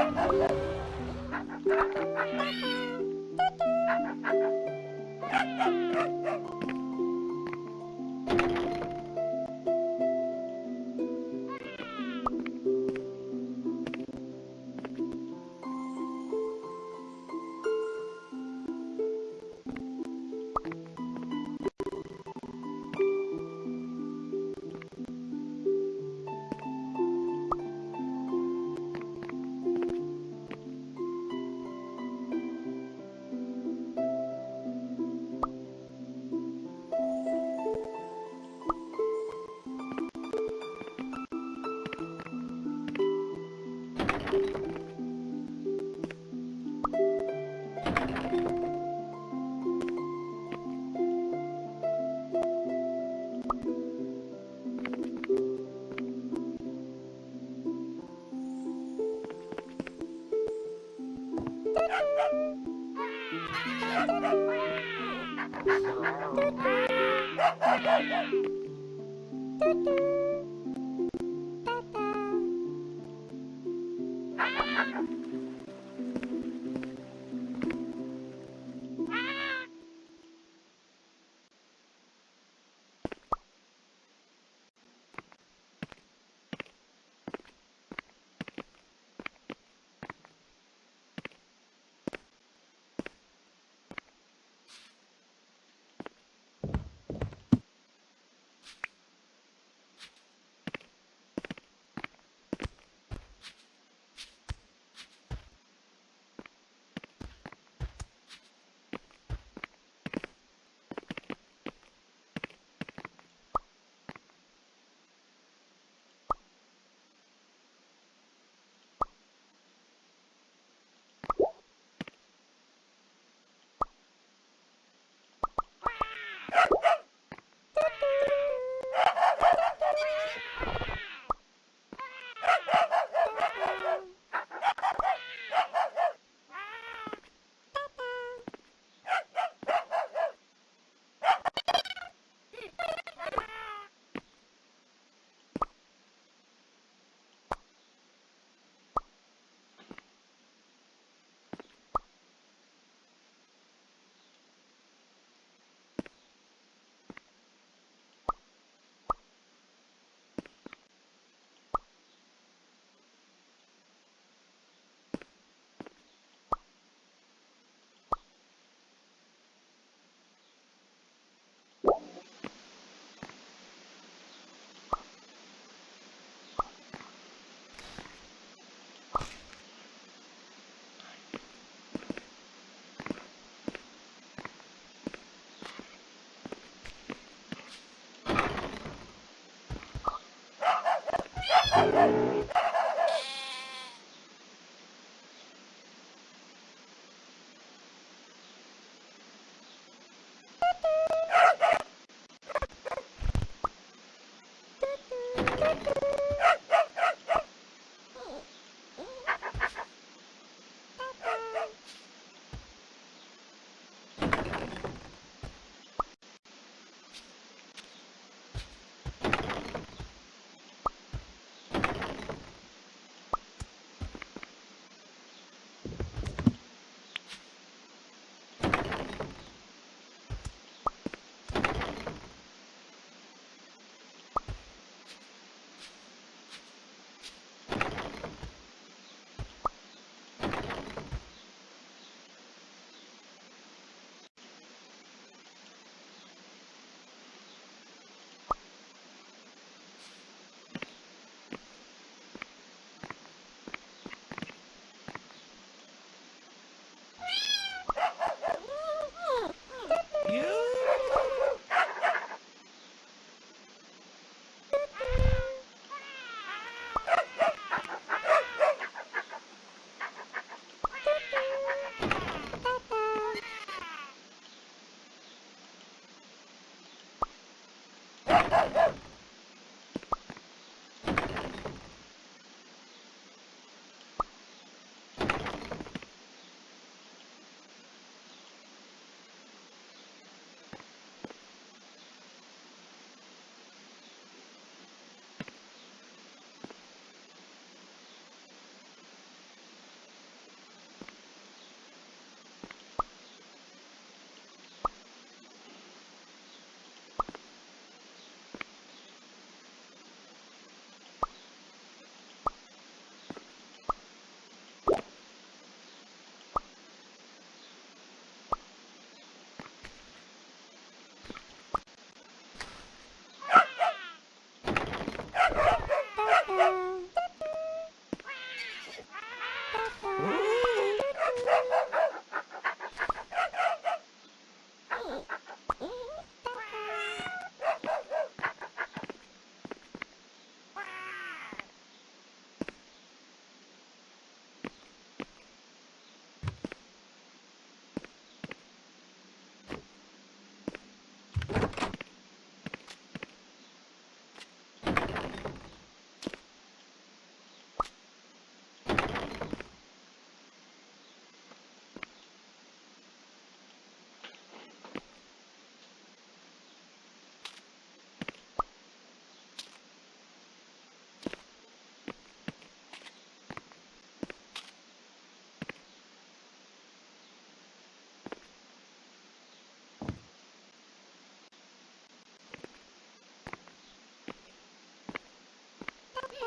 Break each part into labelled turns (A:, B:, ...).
A: Thank you. Yeah, yeah, yeah. Thank you.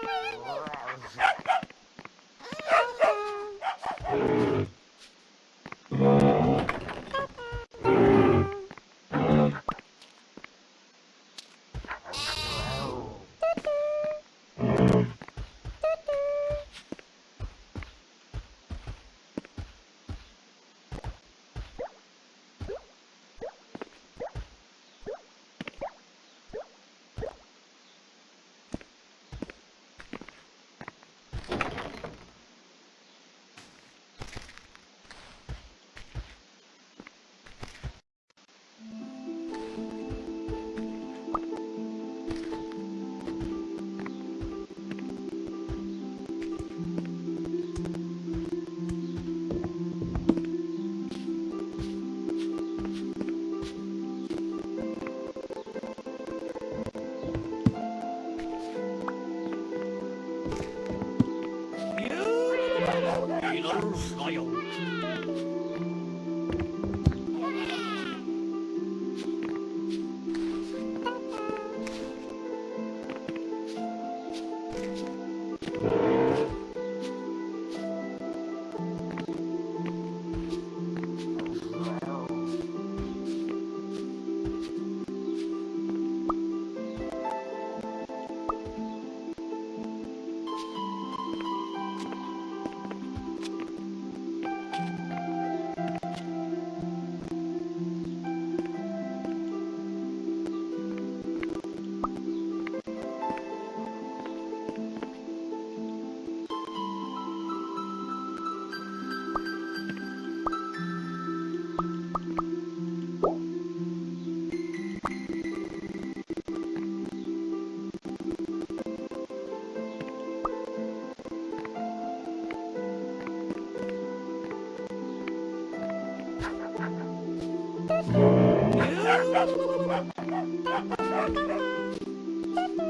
A: Oh, あるよ Ha ha ha ha!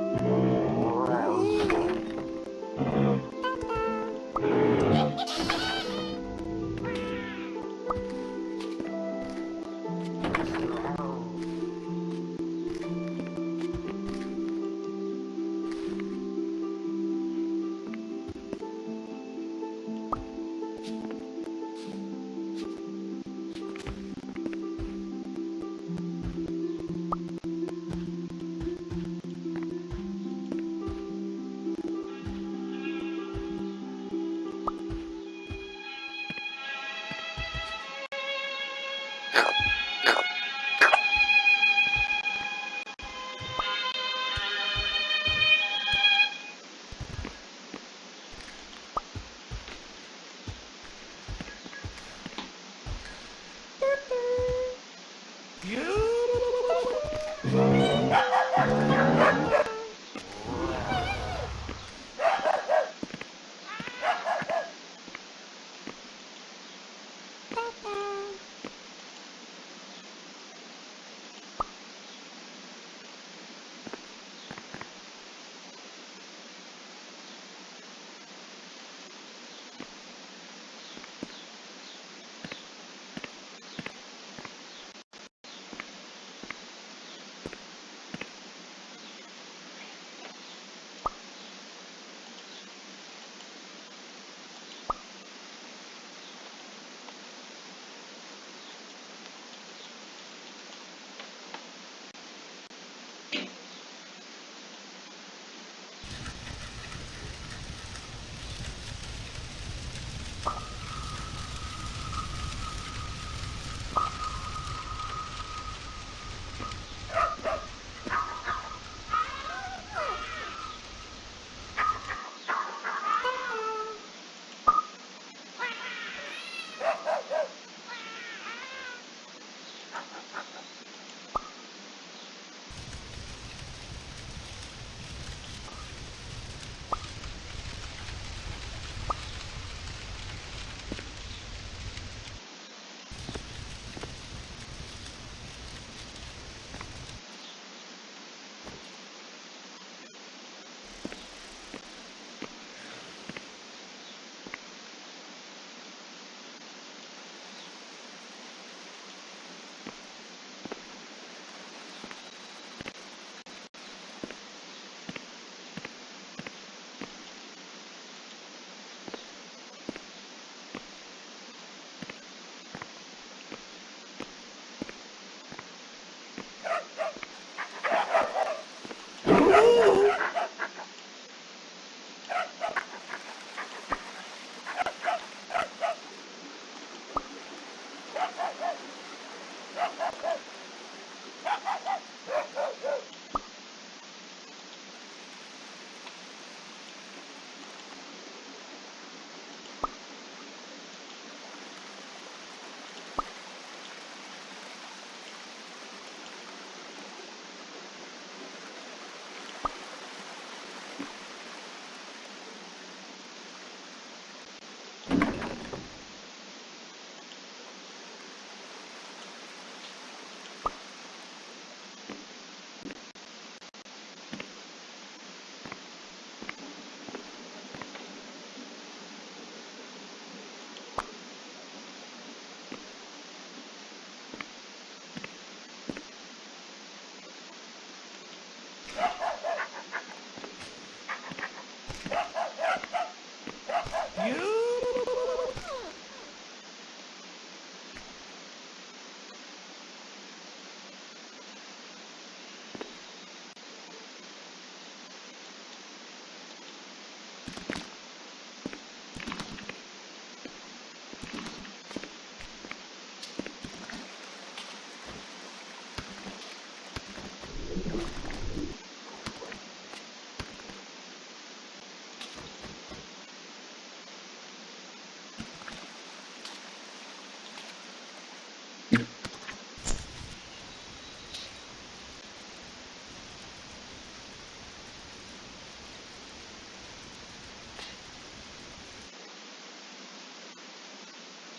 A: Yeah.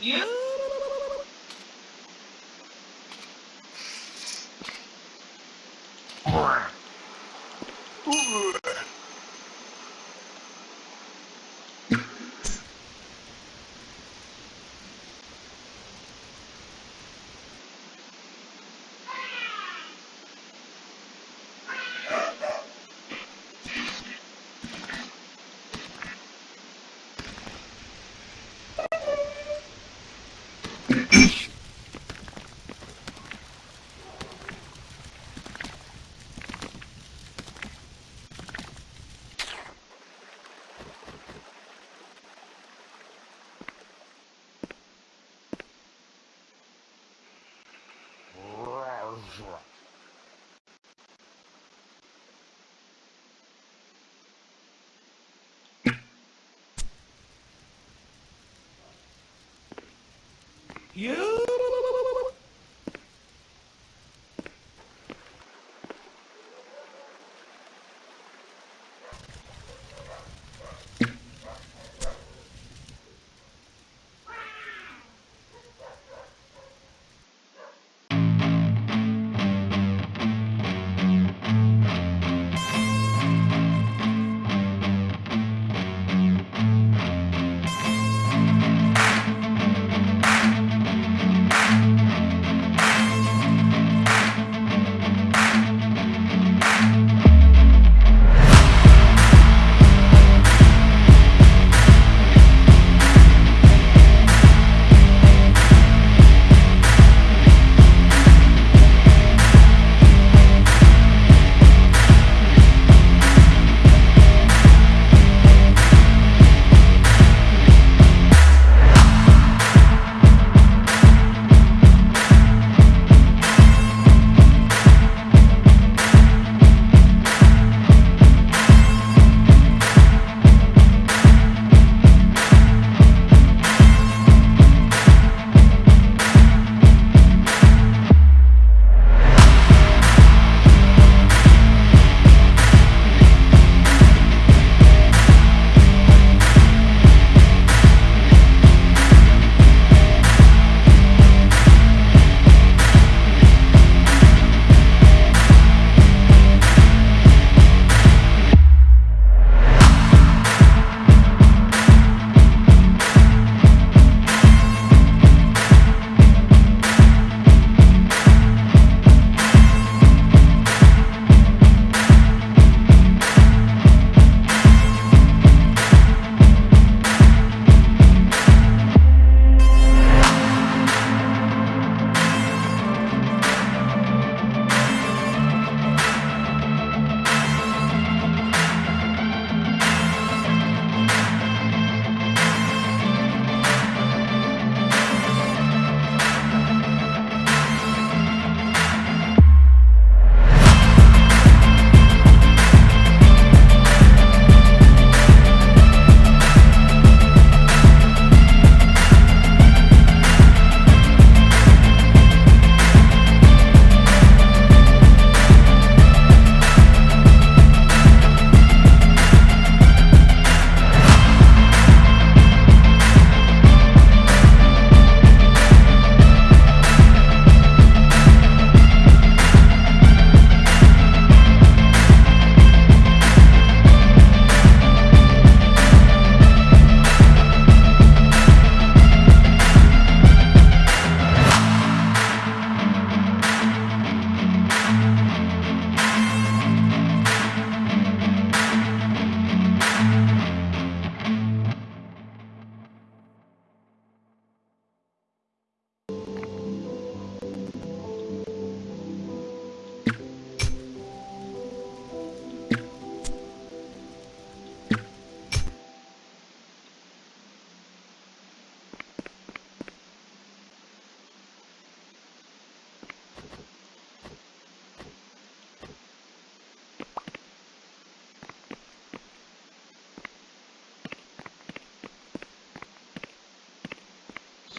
A: Yeah. You?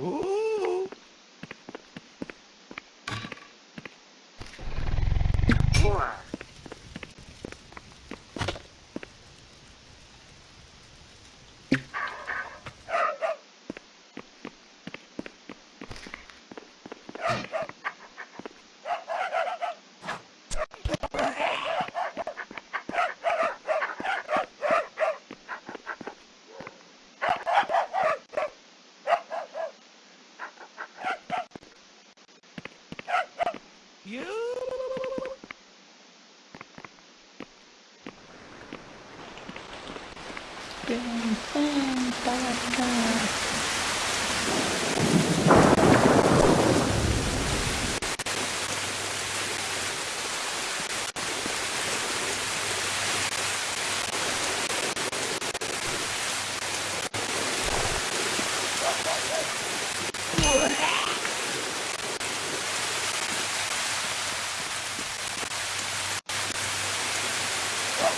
A: Ooh. Four.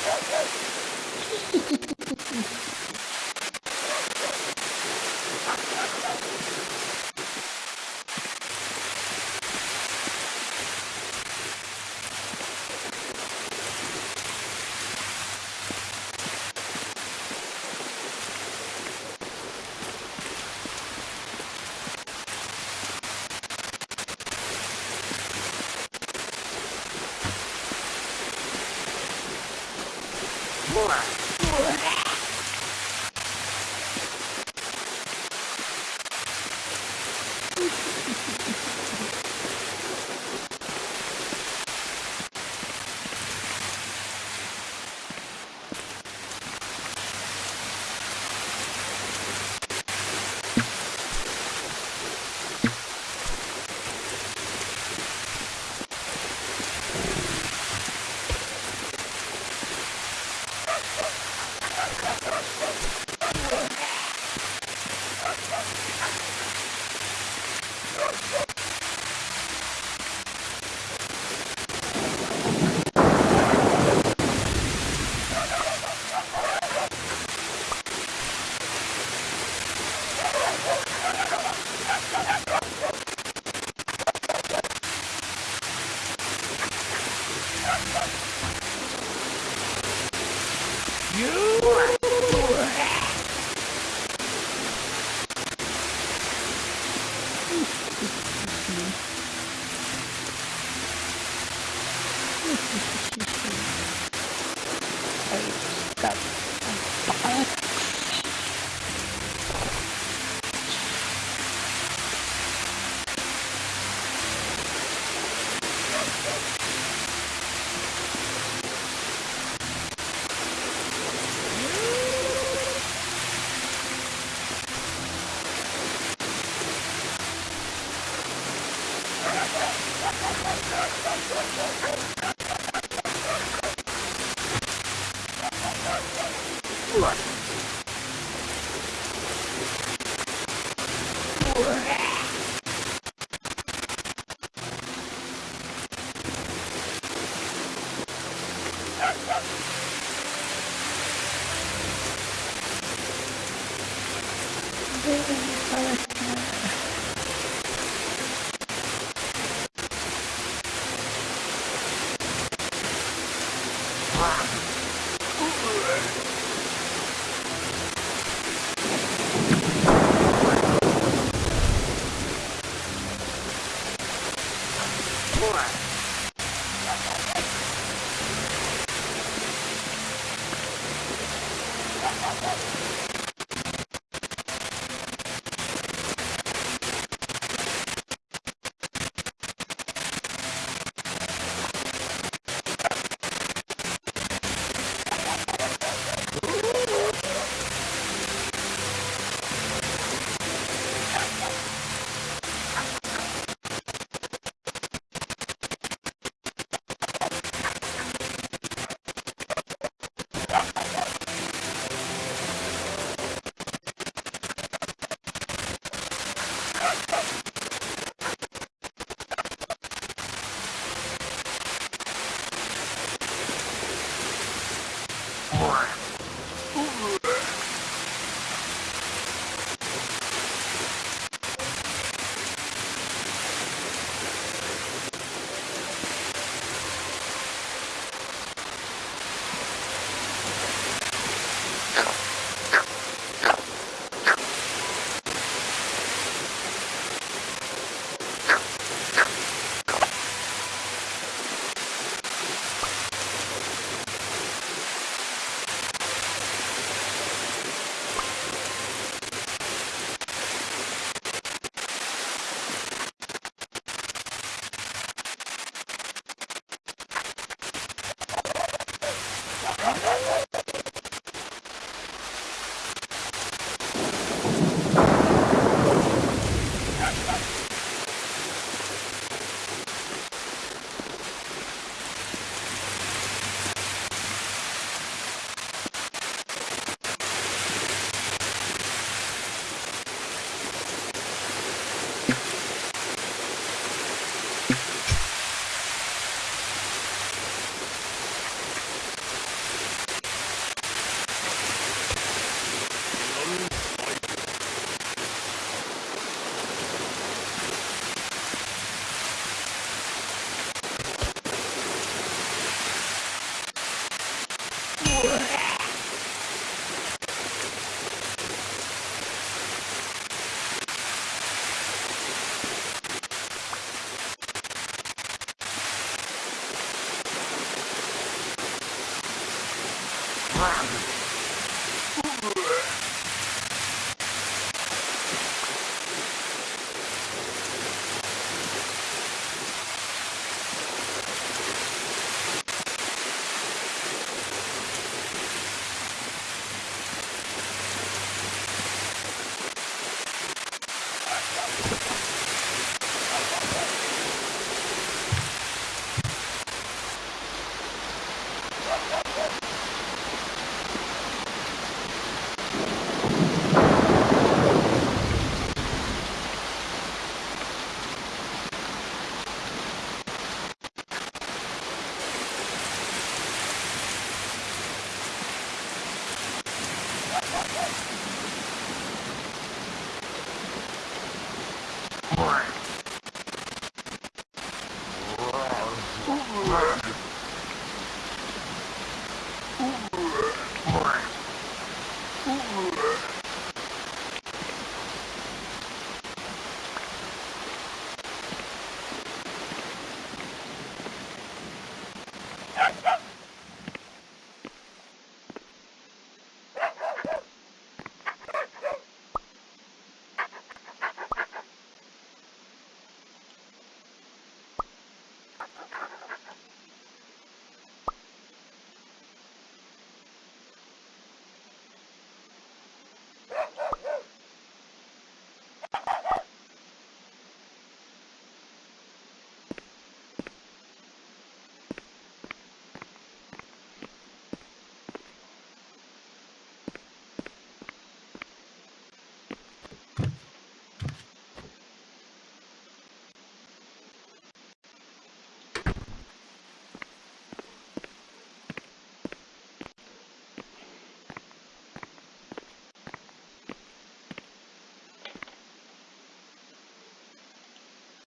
A: Thank you. Boa.